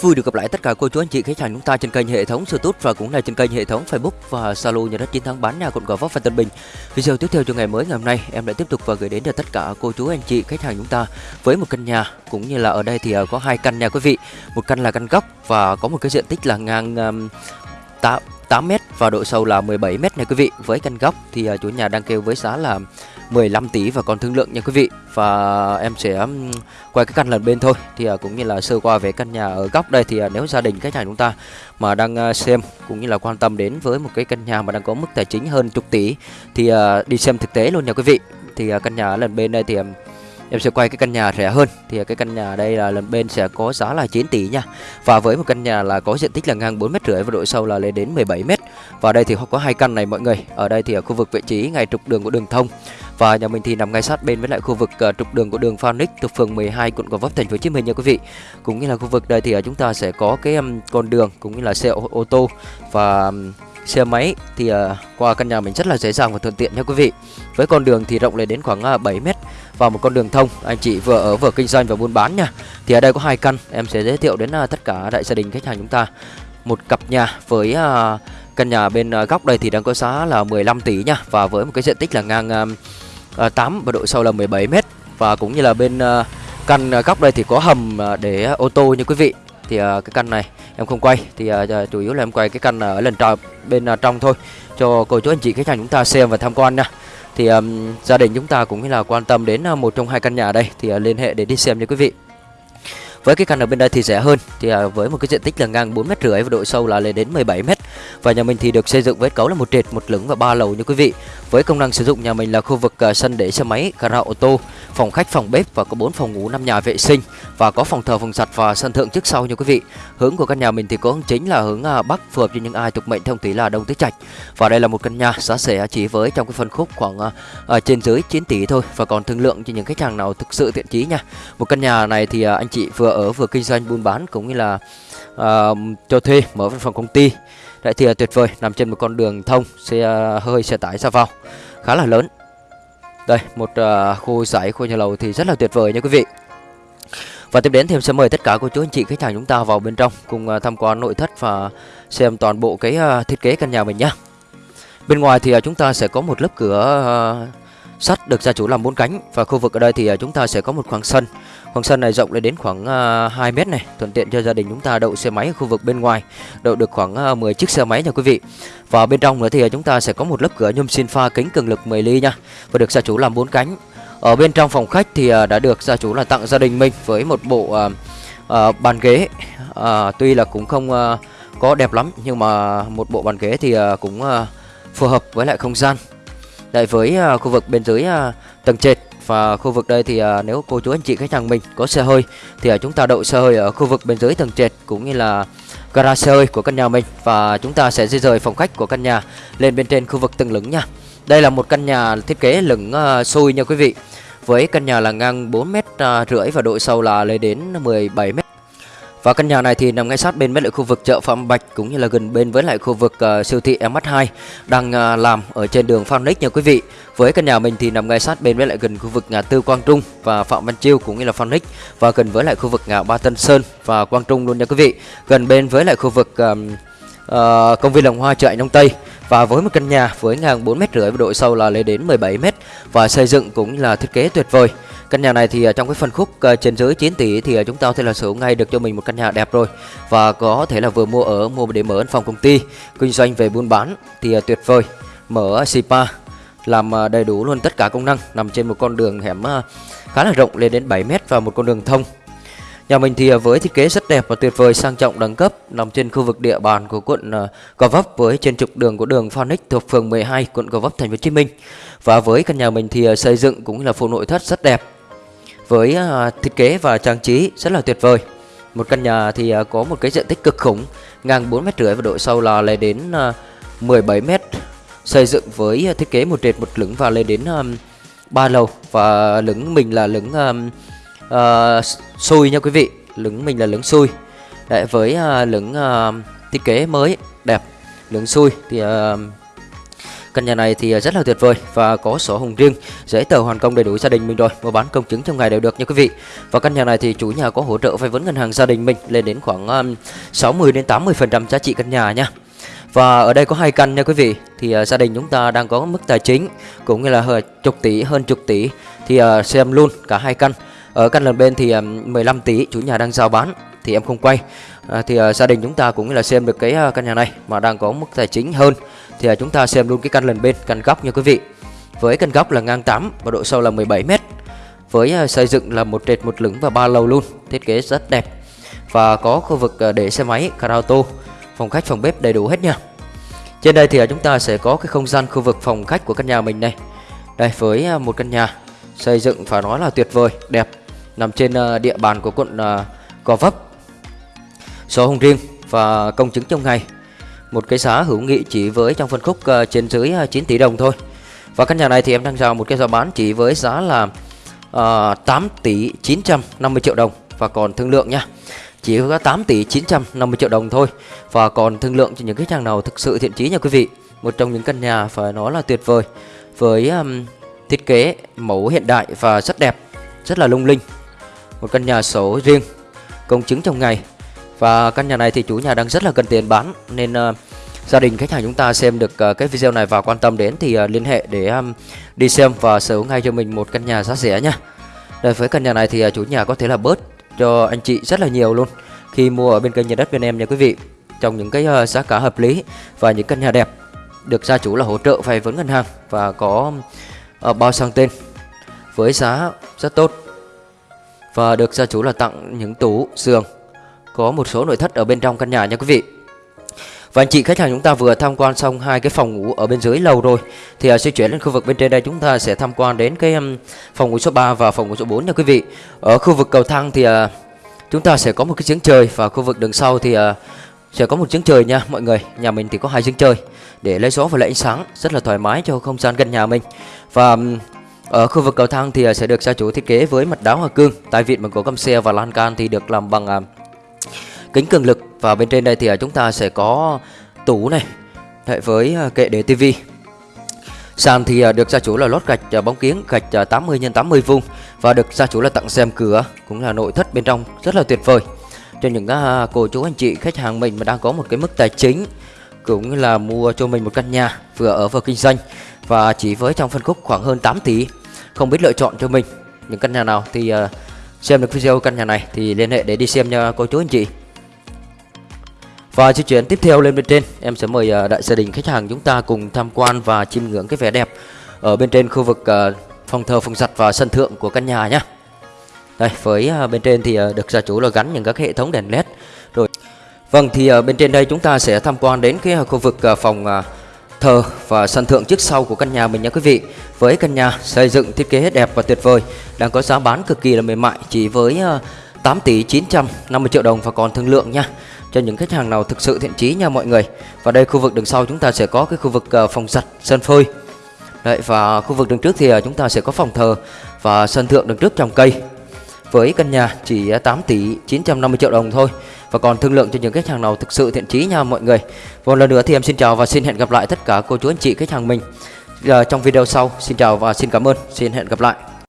Rất vui được gặp lại tất cả cô chú anh chị khách hàng chúng ta trên kênh hệ thống YouTube và cũng là trên kênh hệ thống Facebook và Zalo nhà đất chiến thắng bán nhà quận Gò Vấp và Tân Bình. Video tiếp theo cho ngày mới ngày hôm nay em lại tiếp tục và gửi đến cho tất cả cô chú anh chị khách hàng chúng ta với một căn nhà cũng như là ở đây thì à, có hai căn nhà quý vị. Một căn là căn góc và có một cái diện tích là ngang um, 8 8m và độ sâu là 17m này quý vị. Với căn góc thì à, chủ nhà đang kêu với giá là 15 tỷ và còn thương lượng nha quý vị. Và em sẽ quay cái căn lần bên thôi. Thì à, cũng như là sơ qua về căn nhà ở góc đây thì à, nếu gia đình khách hàng chúng ta mà đang à, xem cũng như là quan tâm đến với một cái căn nhà mà đang có mức tài chính hơn chục tỷ thì đi xem thực tế luôn nha quý vị. Thì căn nhà lần bên đây thì em sẽ quay cái căn nhà rẻ hơn. Thì cái căn nhà đây là lần bên sẽ có giá là 9 tỷ nha. Và với một căn nhà là có diện tích là ngang 4 mét rưỡi và độ sâu là lên đến 17 mét. Và đây thì có hai căn này mọi người. Ở đây thì ở khu vực vị trí ngay trục đường của đường thông và nhà mình thì nằm ngay sát bên với lại khu vực uh, trục đường của đường Phoenix thuộc phường 12 quận Gò Vấp thành phố Hồ Chí Minh nha quý vị. Cũng như là khu vực đây thì uh, chúng ta sẽ có cái um, con đường cũng như là xe ô, ô tô và um, xe máy thì uh, qua căn nhà mình rất là dễ dàng và thuận tiện nha quý vị. Với con đường thì rộng lên đến khoảng uh, 7 mét và một con đường thông anh chị vừa ở vừa kinh doanh và buôn bán nha. Thì ở đây có hai căn em sẽ giới thiệu đến uh, tất cả đại gia đình khách hàng chúng ta. Một cặp nhà với uh, căn nhà bên uh, góc đây thì đang có giá là 15 tỷ nha và với một cái diện tích là ngang uh, Ờ, 8 và độ sâu là 17 mét. Và cũng như là bên ờ, căn ờ, góc đây thì có hầm để ô tô như quý vị. Thì cái căn này em không quay. Thì chủ yếu là em quay cái căn ở lần trò bên trong thôi. Cho cô chú anh chị khách hàng chúng ta xem và tham quan nha. Thì um, gia đình chúng ta cũng như là quan tâm đến một trong hai căn nhà đây. Thì uh, liên hệ để đi xem nha quý vị với cái căn ở bên đây thì rẻ hơn. Thì à, với một cái diện tích là ngang 4 mét rưỡi và độ sâu là lên đến 17 mét. Và nhà mình thì được xây dựng với cấu là một trệt, một lửng và ba lầu như quý vị. Với công năng sử dụng nhà mình là khu vực à, sân để xe máy, gara ô tô, phòng khách, phòng bếp và có 4 phòng ngủ 5 nhà vệ sinh và có phòng thờ, phòng giặt và sân thượng trước sau như quý vị. Hướng của căn nhà mình thì có hướng chính là hướng à, bắc, phù hợp cho những ai thuộc mệnh thông tí là đông tứ trạch. Và đây là một căn nhà giá rẻ chỉ với trong cái phân khúc khoảng trên dưới 9 tỷ thôi và còn thương lượng cho những khách hàng nào thực sự thiện chí nha. Một căn nhà này thì anh chị vừa ở vừa kinh doanh buôn bán cũng như là uh, cho thuê mở văn phòng công ty. Đấy thì uh, tuyệt vời nằm trên một con đường thông xe uh, hơi xe tải ra vào khá là lớn. Đây một uh, khu giải khu nhà lầu thì rất là tuyệt vời nha quý vị. Và tiếp đến thì em sẽ mời tất cả cô chú anh chị khách hàng chúng ta vào bên trong cùng uh, tham quan nội thất và xem toàn bộ cái uh, thiết kế căn nhà mình nhá. Bên ngoài thì uh, chúng ta sẽ có một lớp cửa uh, sắt được gia chủ làm bốn cánh và khu vực ở đây thì uh, chúng ta sẽ có một khoảng sân. Khoảng sân này rộng lên đến khoảng à, uh, 2 mét này, thuận tiện cho gia đình chúng ta đậu xe máy ở khu vực bên ngoài, đậu được khoảng à, uh, 10 chiếc xe máy nha quý vị. Và bên trong nữa thì à, chúng ta sẽ có một lớp cửa nhôm xin pha kính cường lực 10 ly nha, và được gia chủ làm bốn cánh. Ở bên trong phòng khách thì uh, đã được gia chủ là tặng gia đình mình với một bộ uh, uh, bàn ghế, uh, tuy là cũng không uh, có đẹp lắm nhưng mà một bộ bàn ghế thì uh, cũng uh, phù hợp với lại không gian. Lại với uh, khu vực bên dưới uh, tầng trệt và khu vực đây thì à, nếu cô chú anh chị khách hàng mình có xe hơi thì à, chúng ta đậu xe hơi ở khu vực bên dưới tầng trệt cũng như là gara xe hơi của căn nhà mình và chúng ta sẽ di rời phòng khách của căn nhà lên bên trên khu vực tầng lửng nha. Đây là một căn nhà thiết kế lửng uh, xui nha quý vị. Với căn nhà là ngang 4 mét à, rưỡi và độ sâu là lên đến 17 mét và căn nhà này thì nằm ngay sát bên với lại khu vực chợ Phạm Bạch cũng như là gần bên với lại khu vực uh, siêu thị MH2 đang uh, làm ở trên đường Phan Nick nha quý vị. Với căn nhà mình thì nằm ngay sát bên với lại gần khu vực ngã tư Quang Trung và Phạm Văn Chiêu cũng như là Phan Nick và gần với lại khu vực ngã Ba Tân Sơn và Quang Trung luôn nha quý vị. Gần bên với lại khu vực um, uh, công viên lòng Hoa chợ Nông Tây và với một căn nhà với ngang 4 mét rưỡi và độ sâu là lên đến 17 mét và xây dựng cũng là thiết kế tuyệt vời. Căn nhà này thì à, trong cái phân khúc à, trên dưới 9 tỷ thì à, chúng ta có thể là sở hữu ngay được cho mình một căn nhà đẹp rồi. Và có thể là vừa mua ở, mua để mở văn phòng công ty, kinh doanh về buôn bán thì tuyệt vời. Mở spa làm đầy đủ luôn tất cả công năng, nằm trên một con đường hẻm khá là rộng, lên đến 7 mét và một con đường thông. Nhà mình thì à, với thiết kế rất đẹp và tuyệt vời sang trọng đẳng cấp nằm trên khu vực địa bàn của quận à, Gò Vấp với trên trục đường của đường Phoenix thuộc phường 12 quận Gò Vấp thành phố Hồ Chí Minh. Và với căn nhà mình thì à, xây dựng cũng là phụ nội thất rất đẹp với thiết kế và trang trí rất là tuyệt vời. Một căn nhà thì có một cái diện tích cực khủng, ngang 4 mét rưỡi và độ sâu là lên đến 17 mét. Xây dựng với thiết kế một trệt một lửng và lên đến 3 lầu và lửng mình là lửng uh, xui nha quý vị, lửng mình là lửng xui. Đấy, với uh, lửng uh, thiết kế mới đẹp, lửng xui thì uh, Căn nhà này thì rất là tuyệt vời và có sổ hồng riêng, giấy tờ hoàn công đầy đủ gia đình mình rồi, mua bán công chứng trong ngày đều được nha quý vị. Và căn nhà này thì chủ nhà có hỗ trợ vay vốn ngân hàng gia đình mình lên đến khoảng um, 60 đến 80% giá trị căn nhà nha. Và ở đây có hai căn nha quý vị Thì uh, gia đình chúng ta đang có mức tài chính Cũng như là hơn chục tỷ, hơn chục tỷ Thì uh, xem luôn cả hai căn ở căn lần bên thì à, 15 tỷ chủ nhà đang giao bán Thì em không quay. À, Thì uh, gia đình chúng ta cũng là xem được cái uh, căn nhà này Mà đang có mức tài chính hơn Thì uh, chúng ta xem luôn cái căn lần bên, căn góc nha quý vị. Với căn góc là ngang 8 và độ sâu là 17 mét với xây dựng là một trệt một lửng và ba lầu luôn thiết kế rất đẹp. Và có khu vực để xe máy car auto phòng khách phòng bếp đầy đủ hết nha. Trên đây thì chúng ta sẽ có cái không gian khu vực phòng khách của căn nhà mình này. Đây với một căn nhà xây dựng phải nói là tuyệt vời đẹp nằm trên ờ, địa bàn của quận ờ, Gò Vấp. Số hồng riêng và công chứng trong ngày một cái giá hữu nghị chỉ với trong phân khúc ờ, trên dưới 9 tỷ đồng thôi. Và căn nhà này thì em đang chào một cái giá bán chỉ với giá là uh, 8 tỷ 950 triệu đồng. Và còn thương lượng nha chỉ có 8 tỷ 950 triệu đồng thôi. Và còn thương lượng cho những khách hàng nào thực sự thiện chí nha quý vị. Một trong những căn nhà phải nói là tuyệt vời với um, thiết kế mẫu hiện đại và rất đẹp rất là lung linh một căn nhà sổ riêng công chứng trong ngày. Và căn nhà này thì chủ nhà đang rất là cần tiền bán nên uh, gia đình khách hàng chúng ta xem được uh, cái video này và quan tâm đến thì uh, liên hệ để um, đi xem và sở hữu ngay cho mình một căn nhà giá rẻ nha. Đây với căn nhà này thì uh, chủ nhà có thể là bớt cho anh chị rất là nhiều luôn. Khi mua ở bên kênh nhà đất bên em nha quý vị trong những cái uh, giá cả hợp lý và những căn nhà đẹp được gia chủ là hỗ trợ vay vốn ngân hàng và có uh, bao sang tên với giá rất tốt và được gia chủ là tặng những tủ giường có một số nội thất ở bên trong căn nhà nha quý vị. Và anh chị khách hàng chúng ta vừa tham quan xong hai cái phòng ngủ ở bên dưới lầu rồi Thì uh, chuyển lên khu vực bên trên đây chúng ta sẽ tham quan đến cái um, phòng ngủ số 3 và phòng ngủ số 4 nha quý vị. Ở khu vực cầu thang thì uh, chúng ta sẽ có một cái giếng trời và khu vực đường sau thì uh, sẽ có một giếng trời nha mọi người. Nhà mình thì có hai giếng trời để lấy gió và lấy ánh sáng rất là thoải mái cho không gian gần nhà mình. Và um, ở khu vực cầu thang thì à, sẽ được gia chủ thiết kế với mặt đá hoa cương, Tại vịn bằng gỗ căm xe và lan can thì được làm bằng à, kính cường lực. Và bên trên đây thì à, chúng ta sẽ có tủ này hệ với kệ để tivi sàn thì được gia chủ là lót gạch bóng kiến gạch 80 x 80 vuông và được gia chủ là tặng xem cửa cũng là nội thất bên trong rất là tuyệt vời. Cho những cô chú anh chị khách hàng mình mà đang có một cái mức tài chính cũng là mua cho mình một căn nhà vừa ở vừa kinh doanh và chỉ với trong phân khúc khoảng hơn 8 tỷ không biết lựa chọn cho mình những căn nhà nào thì ờ, xem được video căn nhà này thì liên hệ để đi xem nha cô chú anh chị và di chuyển tiếp theo lên bên trên, em sẽ mời uh, đại gia đình khách hàng chúng ta cùng tham quan và chiêm ngưỡng cái vẻ đẹp ở bên trên khu vực uh, phòng thờ, phòng giặt và sân thượng của căn nhà nhé. Đây, với uh, bên trên thì uh, được gia chủ là gắn những các hệ thống đèn led. Rồi. Vâng thì uh, bên trên đây chúng ta sẽ tham quan đến cái uh, khu vực uh, phòng uh, thờ và sân thượng trước sau của căn nhà mình nha quý vị. Với căn nhà xây dựng thiết kế đẹp và tuyệt vời, đang có giá bán cực kỳ là mềm mại chỉ với ờ, 8 tỷ 950 triệu đồng và còn thương lượng nha. Cho những khách hàng nào thực sự thiện chí nha mọi người. Và đây khu vực đường sau chúng ta sẽ có cái khu vực ờ, phòng giặt sân phơi. Đấy, và khu vực đường trước thì ờ, chúng ta sẽ có phòng thờ và sân thượng đường trước trồng cây. Với căn nhà chỉ 8 tỷ 950 triệu đồng thôi và còn thương lượng cho những khách hàng nào thực sự thiện chí nha mọi người. Một lần nữa thì em xin chào và xin hẹn gặp lại tất cả cô chú anh chị khách hàng mình à, trong video sau. Xin chào và xin cảm ơn. Xin hẹn gặp lại.